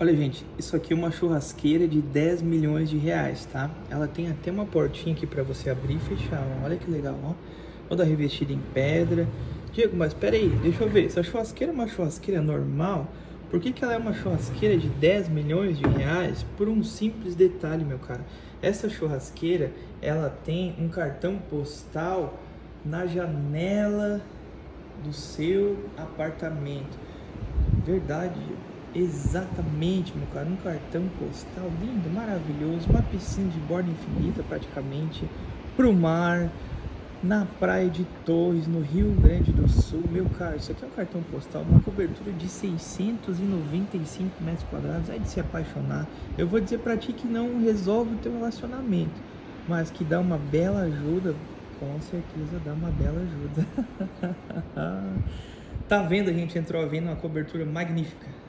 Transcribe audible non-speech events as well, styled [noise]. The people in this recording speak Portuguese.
Olha, gente, isso aqui é uma churrasqueira de 10 milhões de reais, tá? Ela tem até uma portinha aqui para você abrir e fechar, ó. olha que legal, ó. Toda revestida em pedra. Diego, mas peraí, deixa eu ver, essa churrasqueira é uma churrasqueira normal? Por que, que ela é uma churrasqueira de 10 milhões de reais? Por um simples detalhe, meu cara. Essa churrasqueira, ela tem um cartão postal na janela do seu apartamento. Verdade, exatamente, meu cara, um cartão postal lindo, maravilhoso, uma piscina de borda infinita praticamente, pro mar, na praia de Torres, no Rio Grande do Sul. Meu cara, isso aqui é um cartão postal, uma cobertura de 695 metros quadrados, é de se apaixonar. Eu vou dizer para ti que não resolve o teu relacionamento, mas que dá uma bela ajuda, com certeza dá uma bela ajuda. [laughs] tá vendo, a gente entrou vendo uma cobertura magnífica.